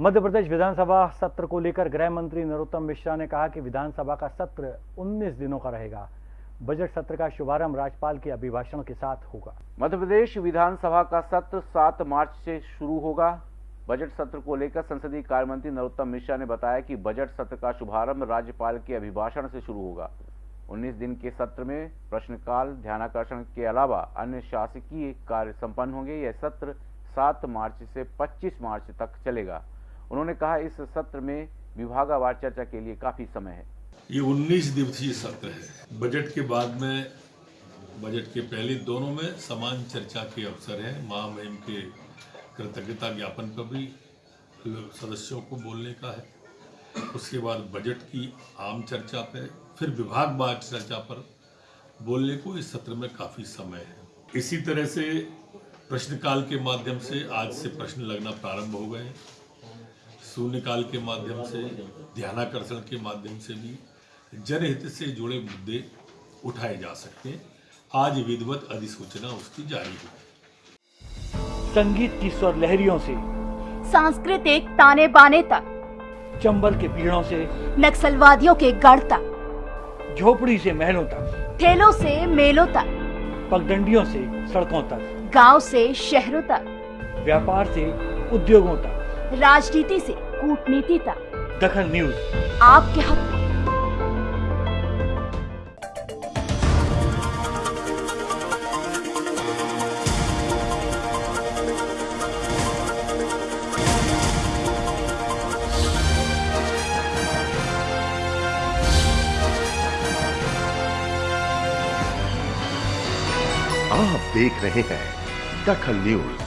मध्य प्रदेश विधानसभा सत्र को लेकर गृह मंत्री नरोत्तम मिश्रा ने कहा कि विधानसभा का सत्र 19 दिनों का रहेगा। बजट सत्र का शुभारंभ राज्यपाल के अभिभाषण के साथ होगा। मध्य प्रदेश विधानसभा का सत्र 7 मार्च से शुरू होगा। बजट सत्र को लेकर संसदीय कार्य मंत्री नरोत्तम मिश्रा ने बताया कि बजट सत्र का शुभारंभ राज्यपाल के अभिभाषण से शुरू होगा। 19 दिन के सत्र में प्रश्नकाल, ध्यानाकर्षण के अलावा अन्य शासकीय कार्य संपन्न होंगे। यह सत्र 7 मार्च से 25 मार्च तक चलेगा। उन्होंने कहा इस सत्र में विभागावार चर्चा के लिए काफ़ी समय है। ये 19 दिवसीय सत्र है। बजट के बाद में, बजट के पहले दोनों में समान चर्चा के अवसर है। महामहिम के कृतज्ञता ज्ञापन पर भी सदस्यों को बोलने का है। उसके बाद बजट की आम चर्चा पे, फिर विभाग विभागवार चर्चा पर बोलने को इस सत्र में काफ़ी समय है। इसी तरह से प्रश्नकाल के माध्यम से आज से प्रश्न लगना प्रारंभ हो गए शून्यकाल के माध्यम से ध्यानाकर्षण के माध्यम से भी जनहित से जुड़े मुद्दे उठाए जा सकते हैं। आज विधिवत अधिसूचना उसकी जारी हुई संगीत की स्वर लहरियों से सांस्कृतिक ताने बाने तक चंबल के पीड़ों से नक्सलवादियों के गढ़ तक झोपड़ी से महलों तक ठेलों से मेलों तक पगडंडियों से सड़कों तक गाँव से शहरों तक व्यापार से उद्योगों तक राजनीति से कूटनीति तक। दखन न्यूज़। आपके हक में। आप देख रहे हैं दखल न्यूज़।